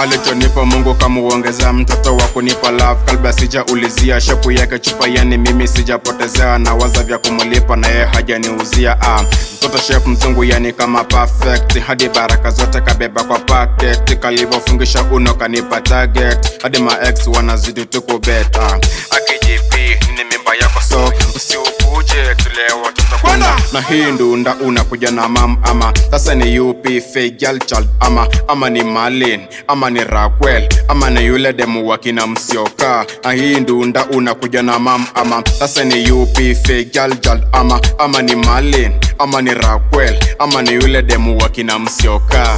alichonipa mungu kamuongezea mtoto wa kunipa love. Kalba sijaulizia shepu yake chupa yani mimi sijapotezea. Na waza vya kumulipa na yeye hajaniuzia ah. mtoto chef mzungu yani kama perfect. Hadi baraka zote kabeba kwa packet. Kalivyofungisha uno kanipa target. Hadi maex wanazidi tukubet ah. akijp ni mimba yako so usiukuje tulewa tutakwenda kwenda na hii ndunda unakuja na mam ama? Sasa ni up fejal child ama? Ama ni malin ama ni rakwel ama ni yule demu wakina msioka? Na hii ndunda unakuja na mam ama? Sasa ni up fejal child ama? Ama ni malin ama ni rakwel ama ni yule demu wakina msioka